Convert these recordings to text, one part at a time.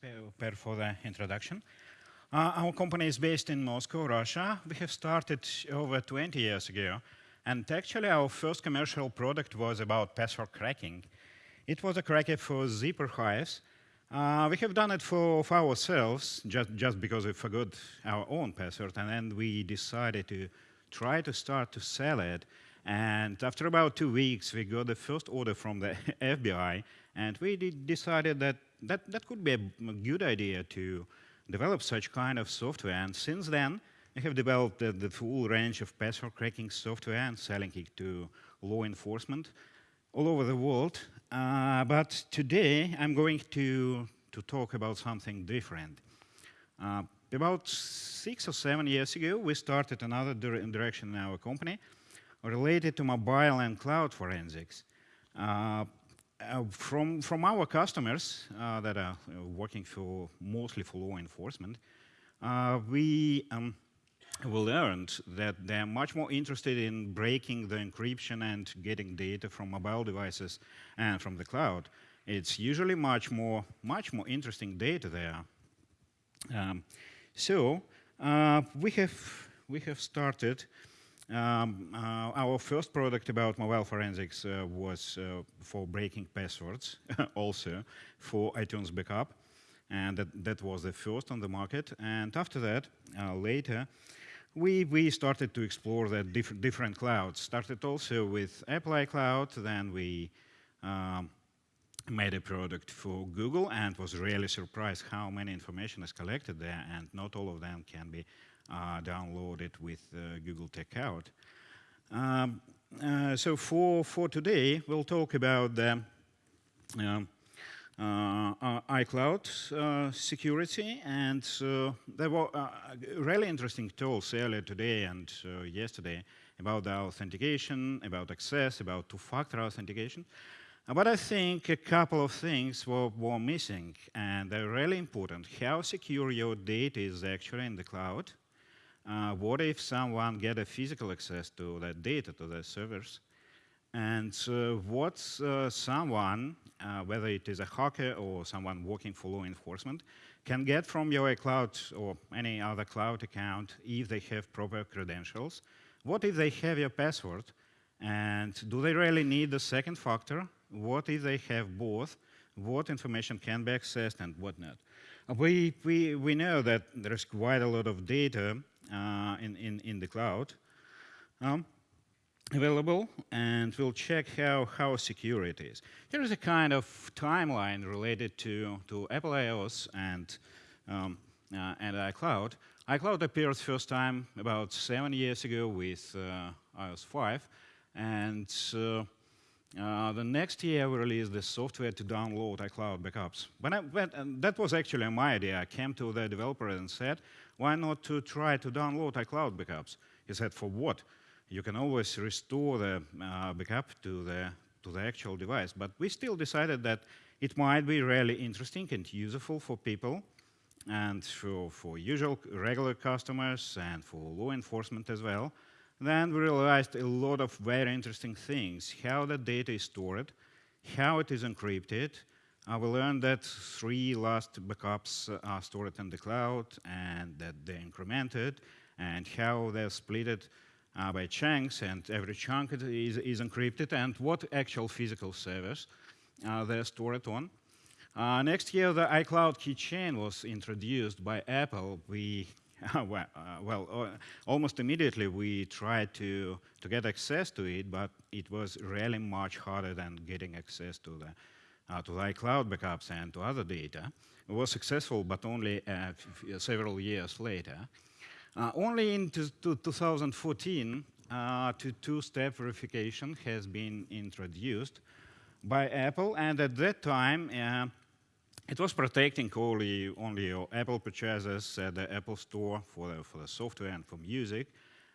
Per, for the introduction. Uh, our company is based in Moscow, Russia. We have started over 20 years ago. And actually, our first commercial product was about password cracking. It was a cracker for zip archives. Uh, we have done it for, for, ourselves, just, just because we forgot our own password. And then we decided to try to start to sell it. And after about two weeks, we got the first order from the FBI. And we decided that, that that could be a good idea to develop such kind of software. And since then, we have developed the, full range of password cracking software and selling it to law enforcement all over the world. Uh, but today, I'm going to, to talk about something different. Uh, about six or seven years ago, we started another direction in our company related to mobile and cloud forensics. Uh, from, from our customers uh, that are working for mostly for law enforcement, uh, we, um, we learned that they're much more interested in breaking the encryption and getting data from mobile devices and from the cloud. It's usually much more, much more interesting data there. Um, so uh, we have we have started um, uh, our first product about mobile forensics uh, was uh, for breaking passwords, also for iTunes backup, and that, that was the first on the market. And after that, uh, later, we, we started to explore the diff different clouds. Started also with Apple iCloud, then we um, made a product for Google and was really surprised how many information is collected there and not all of them can be uh, downloaded with uh, Google Takeout. Um, uh, so for, for today, we'll talk about the um, uh, iCloud uh, security, and uh, there were really interesting tools earlier today and yesterday about the authentication, about access, about two-factor authentication. But I think a couple of things were, were missing, and they're really important. How secure your data is actually in the cloud, uh, what if someone get a physical access to that data, to the servers? And uh, what uh, someone, uh, whether it is a hacker or someone working for law enforcement, can get from your cloud or any other cloud account if they have proper credentials? What if they have your password? And do they really need the second factor? What if they have both? What information can be accessed and what not? We, we, we know that there's quite a lot of data in, in, in the cloud um, available, and we'll check how, how secure it is. Here is a kind of timeline related to, to Apple iOS and, um, uh, and iCloud. iCloud appeared first time about seven years ago with uh, iOS 5, and uh, uh, the next year, we released the software to download iCloud backups. But, I, but that was actually my idea. I came to the developer and said, why not to try to download iCloud backups? He said, for what? You can always restore the uh, backup to the, to the actual device. But we still decided that it might be really interesting and useful for people and for, for usual regular customers and for law enforcement as well. Then we realized a lot of very interesting things, how the data is stored, how it is encrypted. Uh, we learned that three last backups are stored in the cloud and that they're incremented, and how they're split uh, by chunks, and every chunk is, is encrypted, and what actual physical servers uh, they're stored on. Uh, next year, the iCloud keychain was introduced by Apple. We well, uh, well uh, almost immediately we tried to, to get access to it, but it was really much harder than getting access to the, uh, to iCloud backups and to other data. Was successful, but only uh, several years later. Uh, only in 2014, uh, two-step verification has been introduced by Apple, and at that time, it was protecting only, only Apple purchases at the Apple Store for the, for the software and for music,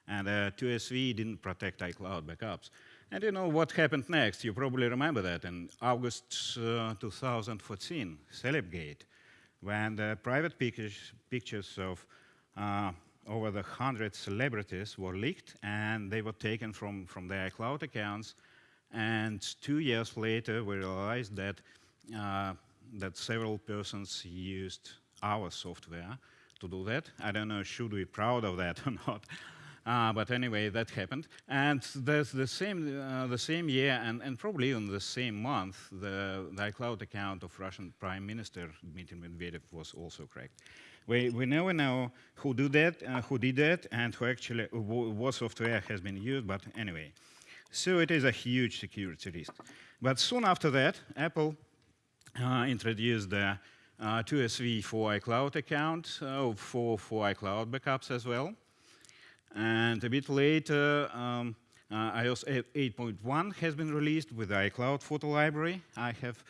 and uh, 2SV didn't protect iCloud backups. And you know what happened next? You probably remember that in August uh, 2014, Celebgate, when the private pictures, pictures of uh, over the 100 celebrities were leaked, and they were taken from, from their cloud accounts. And two years later, we realized that uh, that several persons used our software to do that. I don't know, should we be proud of that or not? Uh, but anyway, that happened. And the, the, same, uh, the same year, and, and probably in the same month, the, the iCloud account of Russian Prime Minister Dmitry Medvedev was also cracked. We, we never know who did that, uh, who did that, and who actually what software has been used. But anyway, so it is a huge security risk. But soon after that, Apple uh, introduced the uh, 2SV for iCloud account uh, for for iCloud backups as well. And a bit later, um, uh, iOS 8.1 has been released with the iCloud photo library. I have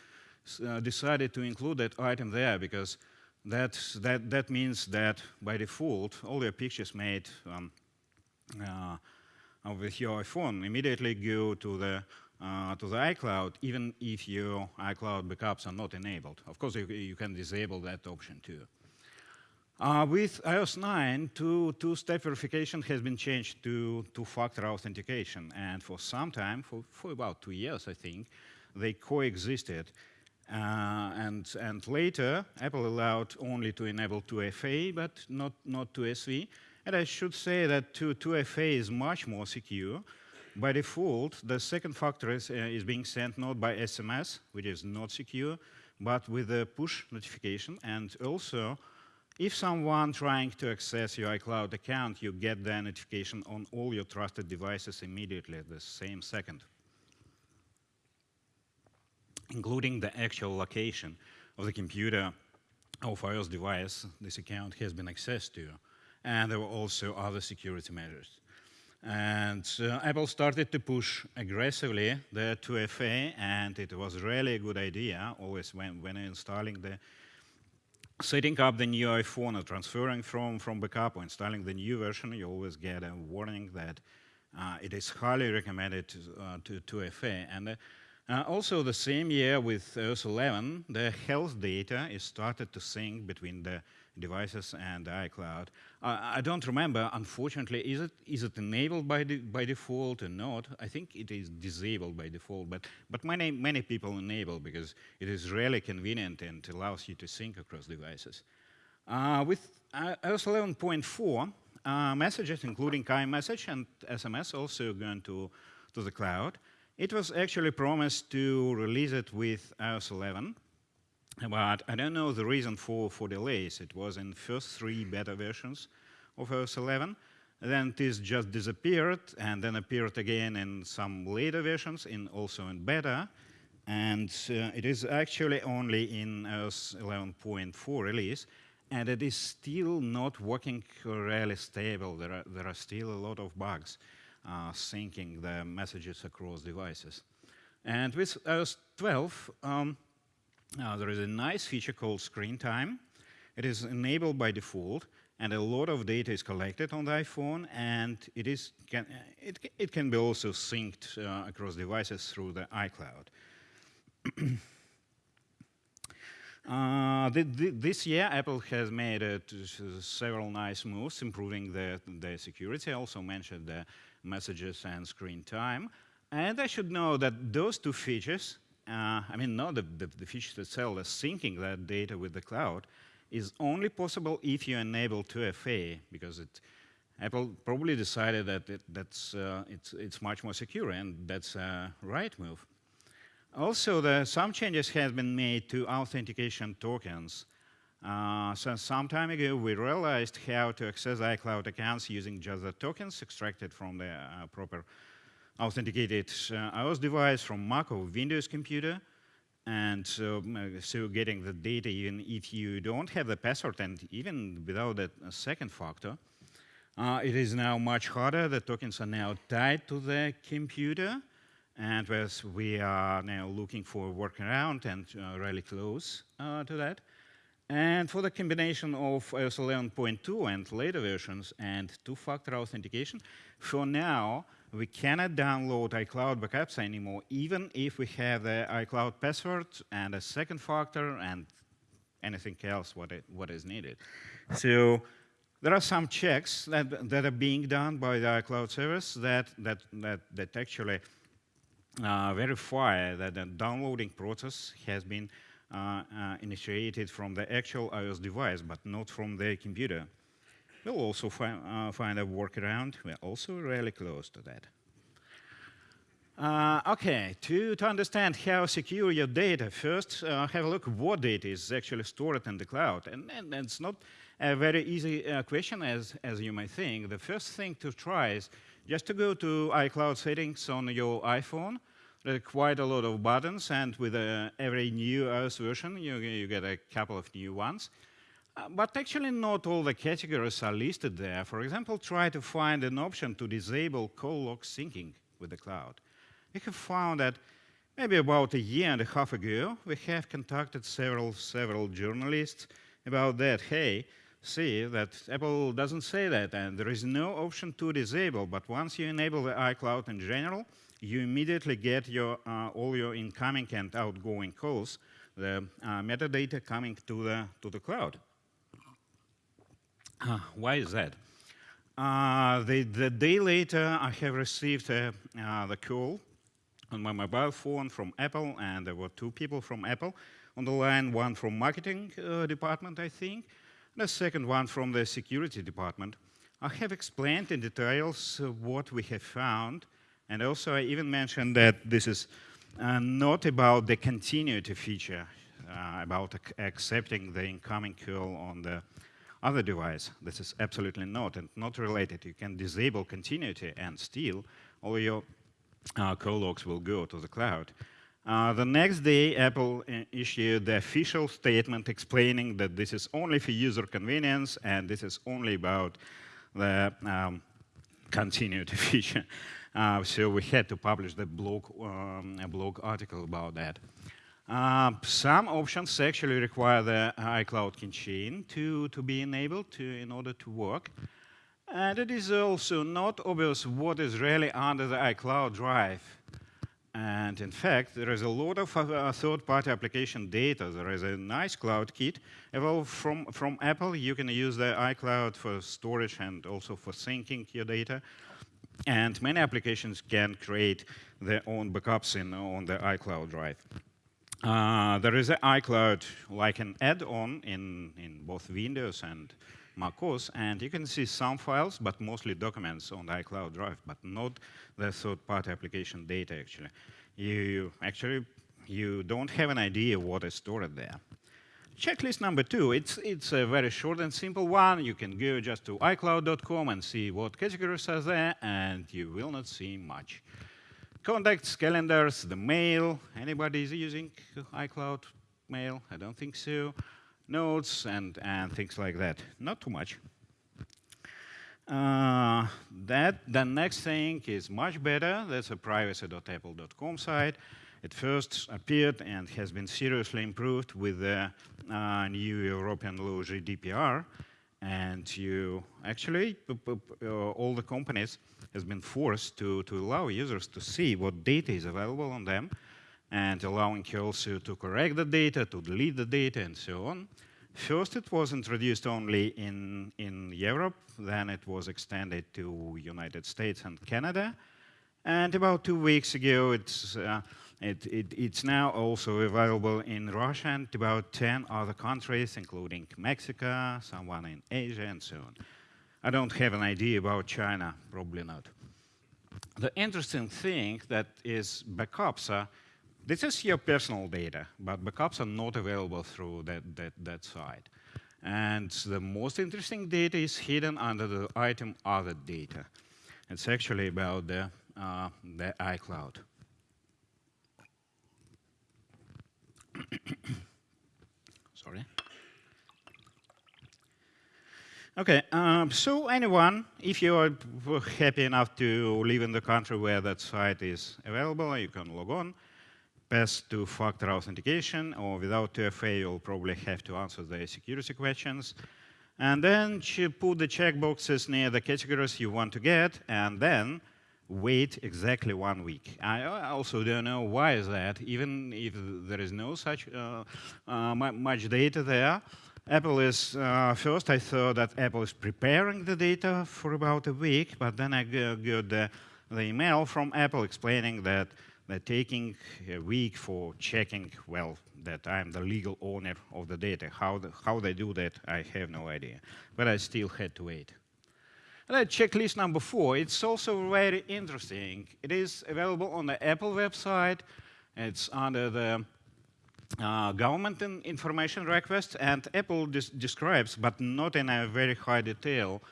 uh, decided to include that item there because that, that, that means that by default, all your pictures made um, uh, with your iPhone immediately go to the uh, to the iCloud, even if your iCloud backups are not enabled. Of course, you, you can disable that option too. Uh, with iOS 9, two-step two verification has been changed to two-factor authentication. And for some time, for, for about two years, I think, they coexisted. Uh, and, and later, Apple allowed only to enable 2FA, but not, not 2SV. And I should say that 2, 2FA is much more secure. By default, the second factor is, uh, is being sent not by SMS, which is not secure, but with a push notification. And also, if someone trying to access your iCloud account, you get the notification on all your trusted devices immediately at the same second, including the actual location of the computer of iOS device this account has been accessed to. And there were also other security measures. And uh, Apple started to push aggressively the 2FA, and it was really a good idea, always when, when installing the setting up the new iPhone or transferring from, from backup or installing the new version, you always get a warning that uh, it is highly recommended to, uh, to, to FA. And uh, also the same year with iOS 11, the health data is started to sync between the devices and iCloud. Uh, I don't remember, unfortunately, is it is it enabled by the, by default or not? I think it is disabled by default, but but many many people enable because it is really convenient and allows you to sync across devices. Uh, with uh, iOS 11.4, uh, messages including iMessage and SMS also going to to the cloud. It was actually promised to release it with iOS 11, but I don't know the reason for, for delays. It was in first three beta versions of iOS 11. Then this just disappeared and then appeared again in some later versions, in also in beta. And uh, it is actually only in iOS 11.4 release. And it is still not working really stable. There are, there are still a lot of bugs uh, syncing the messages across devices. And with iOS 12, um, uh, there is a nice feature called screen time. It is enabled by default, and a lot of data is collected on the iPhone, and it, is, can, it, it can be also synced uh, across devices through the iCloud. uh, this year, Apple has made uh, several nice moves, improving the, the security. I also mentioned the messages and screen time. And I should know that those two features uh, I mean, not the, the, the feature itself, the syncing that data with the cloud, is only possible if you enable 2FA, because it, Apple probably decided that it, that's, uh, it's, it's much more secure, and that's a right move. Also, the, some changes have been made to authentication tokens. Uh, so some time ago, we realized how to access iCloud accounts using just the tokens extracted from the uh, proper authenticated uh, iOS device from Mac or Windows computer. And so, uh, getting the data even if you don't have the password and even without that second factor, uh, it is now much harder. The tokens are now tied to the computer. And as we are now looking for a workaround and uh, really close uh, to that. And for the combination of iOS 11.2 and later versions and two-factor authentication, for now, we cannot download iCloud backups anymore, even if we have the iCloud password and a second factor and anything else what, it, what is needed. So there are some checks that, that are being done by the iCloud service that, that, that, that actually uh, verify that the downloading process has been uh, uh, initiated from the actual iOS device, but not from the computer. We'll also uh, find a workaround. We're also really close to that. Uh, okay, to, to understand how secure your data, first uh, have a look what data is actually stored in the cloud. And, and, and it's not a very easy uh, question as, as you might think. The first thing to try is just to go to iCloud settings on your iPhone, there are quite a lot of buttons, and with uh, every new iOS version, you, you, get a couple of new ones. Uh, but actually not all the categories are listed there. For example, try to find an option to disable call log syncing with the cloud. We have found that maybe about a year and a half ago, we have contacted several, several journalists about that. Hey, see that Apple doesn't say that, and there is no option to disable, but once you enable the iCloud in general, you immediately get your, uh, all your incoming and outgoing calls, the uh, metadata coming to the, to the cloud. Uh, why is that? Uh, the, the, day later, I have received uh, the call on my mobile phone from Apple, and there were two people from Apple on the line, one from marketing uh, department, I think, and the second one from the security department. I have explained in details uh, what we have found and also I even mentioned that this is uh, not about the continuity feature, uh, about ac accepting the incoming call on the other device. This is absolutely not, and not related. You can disable continuity and still all your uh, call logs will go to the cloud. Uh, the next day, Apple uh, issued the official statement explaining that this is only for user convenience and this is only about the um, continuity feature. Uh, so we had to publish the blog, um, blog article about that. Uh, some options actually require the iCloud keychain to, to be enabled to, in order to work. And it is also not obvious what is really under the iCloud drive. And in fact, there is a lot of uh, third-party application data. There is a nice CloudKit. Well, from, from Apple, you can use the iCloud for storage and also for syncing your data. And many applications can create their own backups in, on the iCloud drive. Uh, there is iCloud like an add-on in, in both Windows and macOS, and you can see some files, but mostly documents on iCloud drive, but not the third-party application data, actually. You actually, you don't have an idea what is stored there. Checklist number two, it's, it's a very short and simple one. You can go just to iCloud.com and see what categories are there, and you will not see much. Contacts, calendars, the mail. Anybody is using iCloud mail? I don't think so. Notes and, and things like that. Not too much. Uh, that the next thing is much better. That's a privacy.apple.com site. It first appeared and has been seriously improved with the uh, new European law GDPR. And you actually, uh, all the companies has been forced to, to allow users to see what data is available on them and allowing you also to correct the data, to delete the data, and so on. First, it was introduced only in, in Europe, then it was extended to United States and Canada. And about two weeks ago, it's uh, it, it, it's now also available in Russia and about 10 other countries, including Mexico, someone in Asia, and so on. I don't have an idea about China, probably not. The interesting thing that is backups this is your personal data, but backups are not available through that, that, that site. And the most interesting data is hidden under the item other data. It's actually about the, uh, the iCloud. Sorry. Okay, um, so anyone, if you are happy enough to live in the country where that site is available, you can log on, pass two-factor authentication, or without 2FA, you'll probably have to answer the security questions. And then put the checkboxes near the categories you want to get, and then wait exactly one week. I also don't know why is that, even if there is no such uh, uh, much data there. Apple is, uh, first I thought that Apple is preparing the data for about a week, but then I got the, the email from Apple explaining that they're taking a week for checking, well, that I'm the legal owner of the data. How, the, how they do that, I have no idea. But I still had to wait. And checklist number four, it's also very interesting. It is available on the Apple website. It's under the uh, government information request, and Apple describes, but not in a very high detail,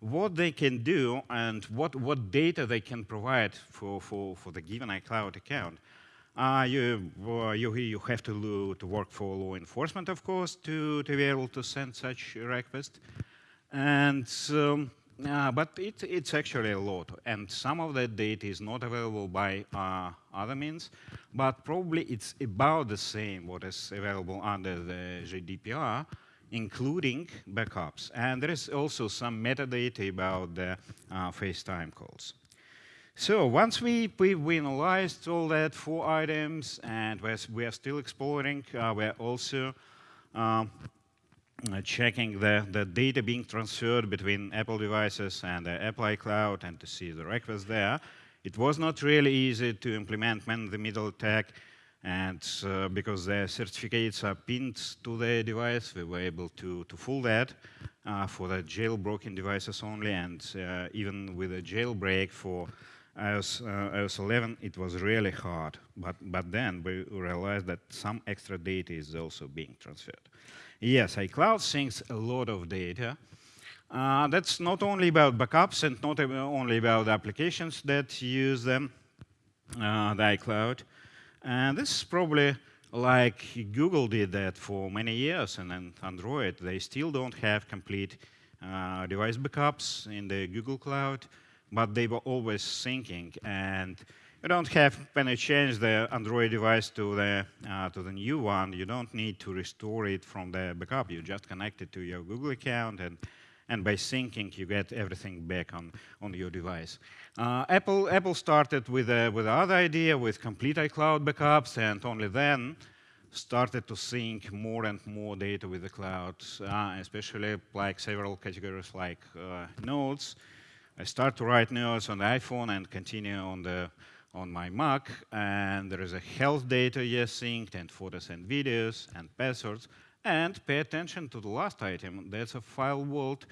what they can do and what, what data they can provide for, for, for the given iCloud account. Uh, you, uh, you, you have to, to work for law enforcement, of course, to, to be able to send such a request. And um, uh, but it, it's actually a lot, and some of that data is not available by uh, other means, but probably it's about the same what is available under the GDPR, including backups. And there is also some metadata about the uh, FaceTime calls. So once we, we, analyzed all that four items, and we're, we are still exploring, uh, we're also uh, checking the, the data being transferred between Apple devices and the Apple iCloud and to see the requests there. It was not really easy to implement man-in-the-middle attack, and uh, because the certificates are pinned to the device, we were able to, to fool that uh, for the jailbroken devices only, and uh, even with a jailbreak for iOS, uh, iOS 11, it was really hard. But, but then we realized that some extra data is also being transferred. Yes, iCloud syncs a lot of data. Uh, that's not only about backups and not only about applications that use them, uh, the iCloud. And this is probably like Google did that for many years, and then Android, they still don't have complete uh, device backups in the Google Cloud, but they were always syncing. And you don't have, when you change the Android device to the, uh, to the new one, you don't need to restore it from the backup. You just connect it to your Google account, and, and by syncing, you get everything back on, on your device. Uh, Apple, Apple started with, a, with another idea, with complete iCloud backups, and only then started to sync more and more data with the cloud, uh, especially like several categories like uh, notes. I start to write notes on the iPhone and continue on the on my Mac, and there is a health data yes synced, and photos and videos, and passwords, and pay attention to the last item, that's a FileVault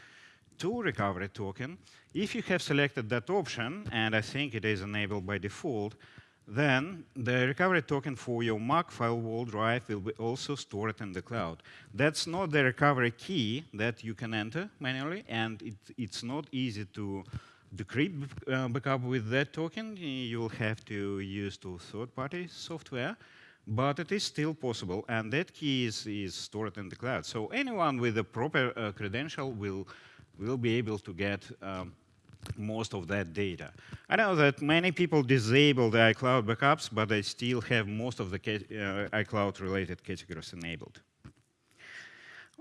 to recovery token. If you have selected that option, and I think it is enabled by default, then the recovery token for your Mac FileVault drive will be also stored in the cloud. That's not the recovery key that you can enter manually, and it, it's not easy to decrypt uh, backup with that token, you'll have to use to third-party software, but it is still possible, and that key is, is stored in the cloud. So anyone with a proper uh, credential will, will be able to get um, most of that data. I know that many people disable the iCloud backups, but they still have most of the uh, iCloud-related categories enabled.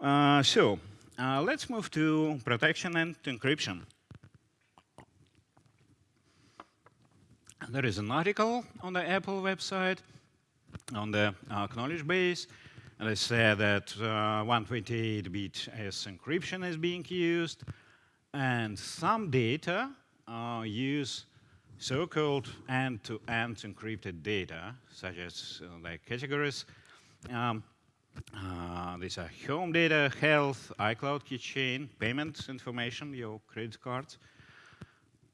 Uh, so uh, let's move to protection and encryption. There is an article on the Apple website on the uh, knowledge base. And they say that 128-bit uh, AES encryption is being used. And some data uh, use so-called end-to-end encrypted data, such as uh, like categories. Um, uh, these are home data, health, iCloud keychain, payment information, your credit cards,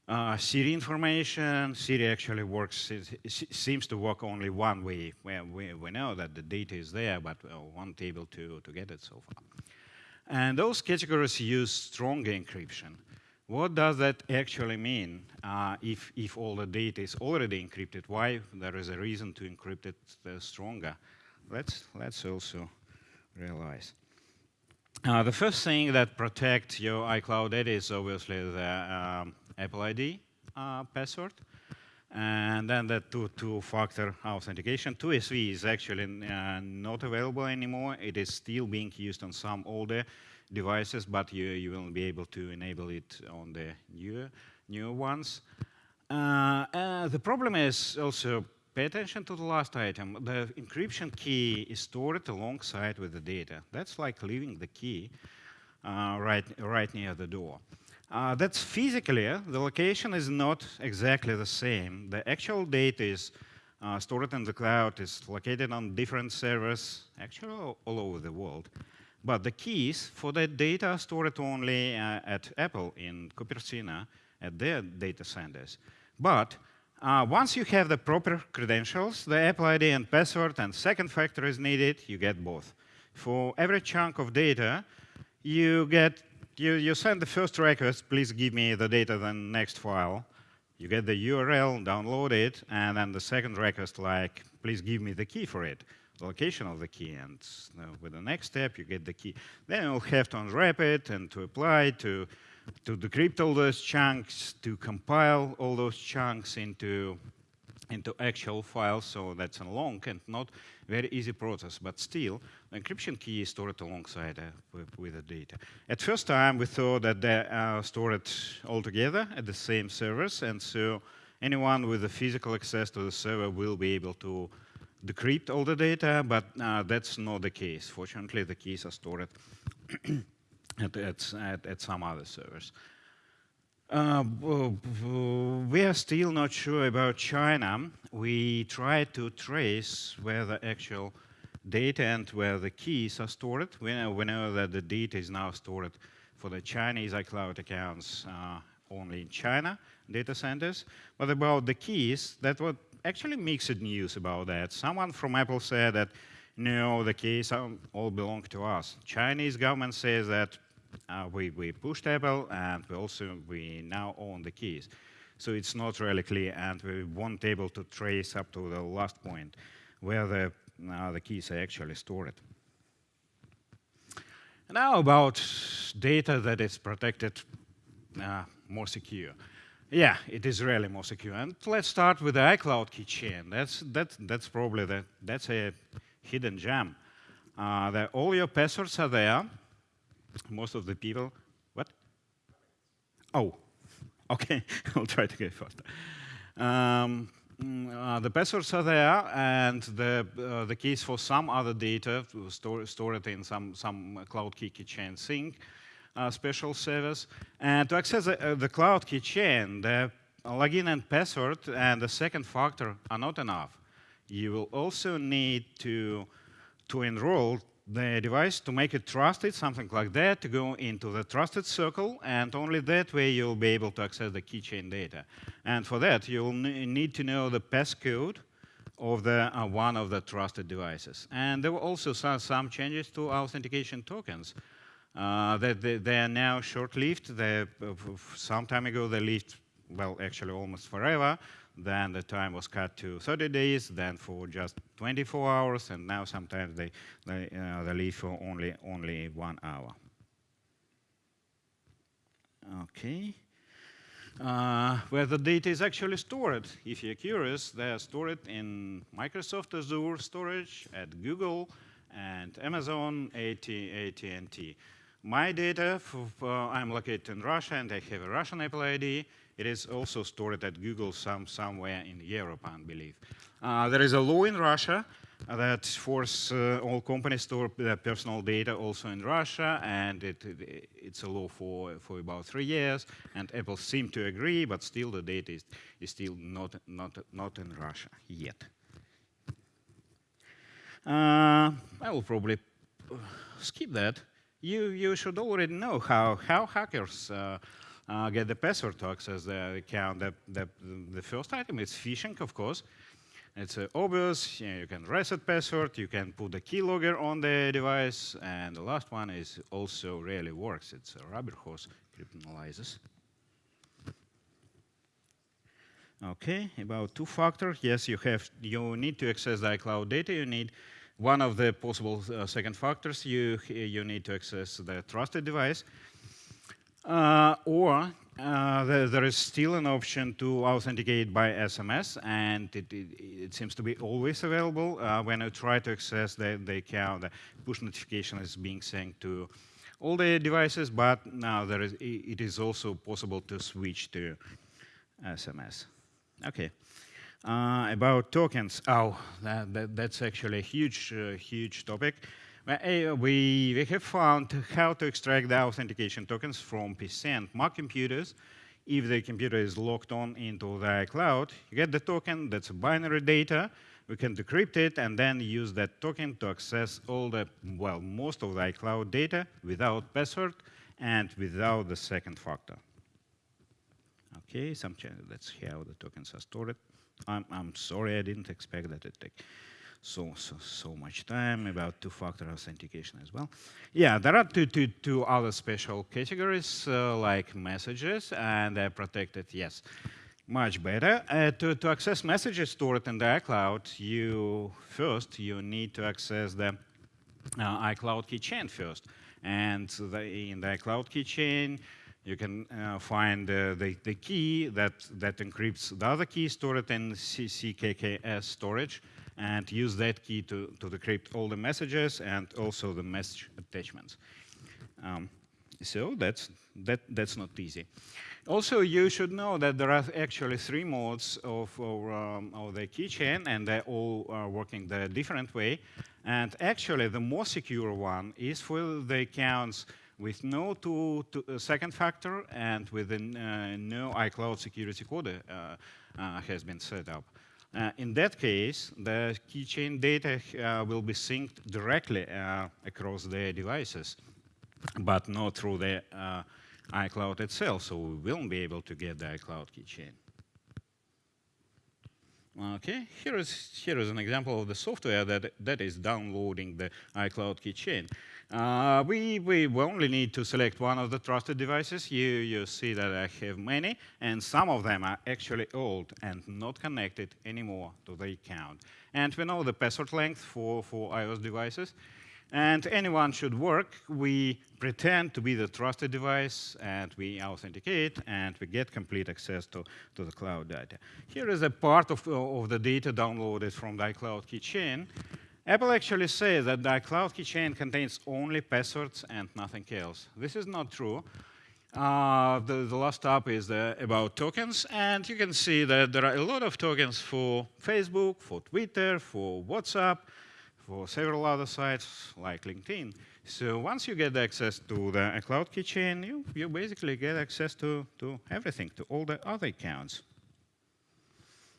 uh, Siri information, Siri actually works, it, seems to work only one way. We, we know that the data is there, but we weren't able to, to get it so far. And those categories use stronger encryption. What does that actually mean uh, if, if all the data is already encrypted? Why there is a reason to encrypt it uh, stronger? Let's, let's also realize. Uh, the first thing that protects your iCloud data is obviously the um, Apple ID uh, password. And then the two-factor two authentication. 2SV is actually uh, not available anymore. It is still being used on some older devices, but you, you will be able to enable it on the newer, newer ones. Uh, uh, the problem is also, pay attention to the last item. The encryption key is stored alongside with the data. That's like leaving the key uh, right, right near the door. Uh, that's physically, the location is not exactly the same. The actual data is uh, stored in the cloud. is located on different servers, actually all, all over the world. But the keys for that data are stored only uh, at Apple in Cupertino at their data centers. But uh, once you have the proper credentials, the Apple ID and password and second factor is needed, you get both. For every chunk of data, you get you, you send the first request, please give me the data, then next file. You get the URL, download it, and then the second request like, please give me the key for it, the location of the key, and uh, with the next step, you get the key. Then you'll have to unwrap it and to apply to to decrypt all those chunks, to compile all those chunks into, into actual files. So that's a long and not very easy process, but still, the encryption key is stored alongside uh, with, the data. At first time, we thought that they are stored all together at the same servers, and so anyone with the physical access to the server will be able to decrypt all the data, but uh, that's not the case. Fortunately, the keys are stored at, at, at, at some other servers. Uh, we are still not sure about China. We try to trace where the actual data and where the keys are stored. We know, we know that the data is now stored for the Chinese iCloud accounts uh, only in China data centers. But about the keys, that was actually mixed news about that. Someone from Apple said that no, the keys all belong to us. Chinese government says that uh, we, we pushed Apple and we also we now own the keys. So it's not really clear and we weren't able to trace up to the last point where the, uh, the keys are actually stored. Now about data that is protected uh, more secure. Yeah, it is really more secure. And let's start with the iCloud keychain. That's, that's, that's probably the, that's a hidden gem. Uh, that all your passwords are there, most of the people, what? Oh, okay, I'll try to get faster. Um, mm, uh, the passwords are there, and the uh, the keys for some other data store stored in some some cloud key keychain sync uh, special service. And to access the, uh, the cloud keychain, the login and password and the second factor are not enough. You will also need to to enroll the device to make it trusted, something like that, to go into the trusted circle, and only that way you'll be able to access the keychain data. And for that, you'll need to know the passcode of the uh, one of the trusted devices. And there were also some, some changes to authentication tokens. Uh, that they, they, are now short-lived. Uh, some time ago, they lived, well, actually almost forever. Then the time was cut to 30 days, then for just 24 hours, and now sometimes they, they, uh, they leave for only, only one hour. Okay. Uh, where the data is actually stored. If you're curious, they are stored in Microsoft Azure storage at Google and Amazon, AT, AT&T. My data, for, uh, I'm located in Russia and I have a Russian Apple ID. It is also stored at Google some, somewhere in Europe, I believe. Uh, there is a law in Russia that forces uh, all companies to store their personal data also in Russia, and it, it, it's a law for, for about three years, and Apple seemed to agree, but still the data is, is still not, not, not in Russia yet. Uh, I will probably skip that. You, you should already know how, how hackers uh, uh, get the password to access the account. The, the, the first item is phishing, of course. It's uh, obvious, you, know, you, can reset password, you can put the keylogger on the device, and the last one is also really works. It's a rubber hose cryptanalysis. Okay, about two-factor. Yes, you have. You need to access the iCloud data. You need one of the possible uh, second factors. You you need to access the trusted device. Uh, or uh, there, there is still an option to authenticate by SMS, and it, it, it seems to be always available. Uh, when I try to access the, the account, the push notification is being sent to all the devices, but now there is, it is also possible to switch to SMS. Okay. Uh, about tokens, oh, that, that, that's actually a huge, uh, huge topic. Uh, we, we have found how to extract the authentication tokens from PC and Mac computers if the computer is logged on into the iCloud, you get the token, that's binary data, we can decrypt it and then use that token to access all the, well, most of the iCloud data without password and without the second factor. Okay, some that's how the tokens are stored. I'm, I'm sorry, I didn't expect that it take so, so, so much time about two-factor authentication as well. Yeah, there are two, two, two other special categories uh, like messages and they're protected, yes, much better. Uh, to, to access messages stored in the iCloud, you first, you need to access the uh, iCloud keychain first. And the, in the iCloud keychain, you can uh, find uh, the, the key that, that encrypts the other key stored in CKKS storage and use that key to, to decrypt all the messages and also the message attachments. Um, so that's, that, that's not easy. Also, you should know that there are actually three modes of, of, um, of the keychain, and they all are working the different way. And actually, the more secure one is for the accounts with no two, two uh, second factor and with uh, no iCloud security code uh, uh, has been set up. Uh, in that case, the keychain data uh, will be synced directly across the devices, but not through the iCloud itself, so we won't be able to get the iCloud keychain. Okay, here is, here is an example of the software that, that is downloading the iCloud keychain. Uh, we, we only need to select one of the trusted devices. You, you see that I have many, and some of them are actually old and not connected anymore to the account. And we know the password length for, for iOS devices. And anyone should work. We pretend to be the trusted device, and we authenticate, and we get complete access to, to the cloud data. Here is a part of, of the data downloaded from the iCloud keychain. Apple actually says that the iCloud keychain contains only passwords and nothing else. This is not true. Uh, the, the, last tab is the, about tokens, and you can see that there are a lot of tokens for Facebook, for Twitter, for WhatsApp, for several other sites like LinkedIn. So once you get access to the cloud keychain, you, you basically get access to, to everything, to all the other accounts.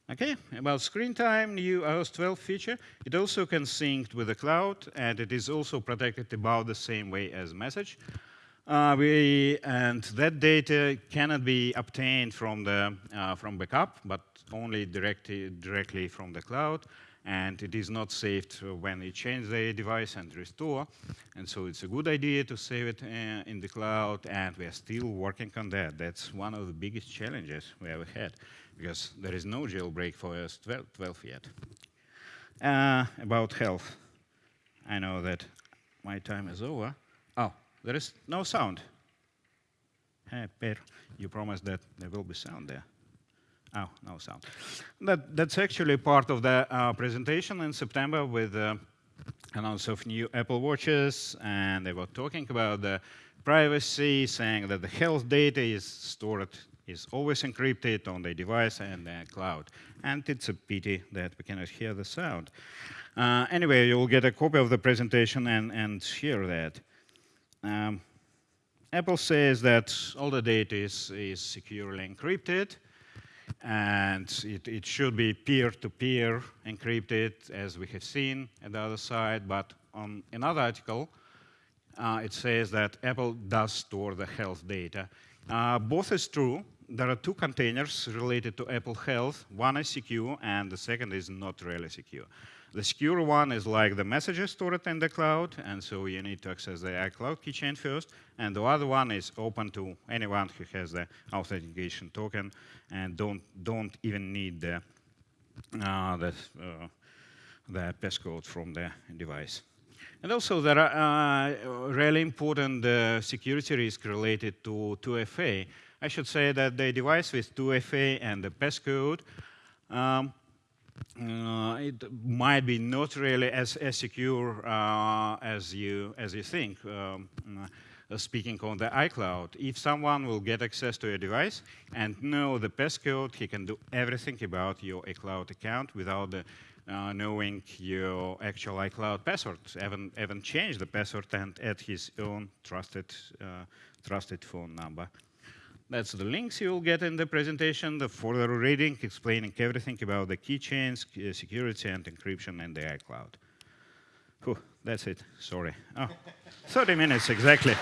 Okay, about screen time, new iOS 12 feature. It also can sync with the cloud, and it is also protected about the same way as message. Uh, we, and that data cannot be obtained from the uh, from backup, but only directly directly from the cloud and it is not saved when you change the device and restore. And so it's a good idea to save it uh, in the cloud, and we are still working on that. That's one of the biggest challenges we ever had, because there is no jailbreak for iOS 12, 12 yet. Uh, about health, I know that my time is over. Oh, there is no sound. Hey, Per, you promised that there will be sound there. Oh, no sound. That, that's actually part of the uh, presentation in September with the uh, announce of new Apple Watches, and they were talking about the privacy, saying that the health data is stored, is always encrypted on the device and the cloud. And it's a pity that we cannot hear the sound. Uh, anyway, you'll get a copy of the presentation and, and hear that. Um, Apple says that all the data is, is securely encrypted, and it, it should be peer-to-peer -peer encrypted, as we have seen at the other side. But on another article, uh, it says that Apple does store the health data. Uh, both is true. There are two containers related to Apple Health. One is secure, and the second is not really secure. The secure one is like the messages stored in the cloud, and so you need to access the iCloud keychain first. And the other one is open to anyone who has the authentication token and don't don't even need the uh, the, uh, the passcode from the device. And also there are uh, really important uh, security risks related to 2FA. I should say that the device with 2FA and the passcode um, uh, it might be not really as, as secure uh, as you as you think. Um, uh, speaking on the iCloud, if someone will get access to your device and know the passcode, he can do everything about your iCloud account without the, uh, knowing your actual iCloud password, even, even change the password and add his own trusted, uh, trusted phone number That's the links you will get in the presentation, the further reading explaining everything about the keychains, uh, security, and encryption in the iCloud. Whew, that's it. Sorry. Oh, 30 minutes exactly.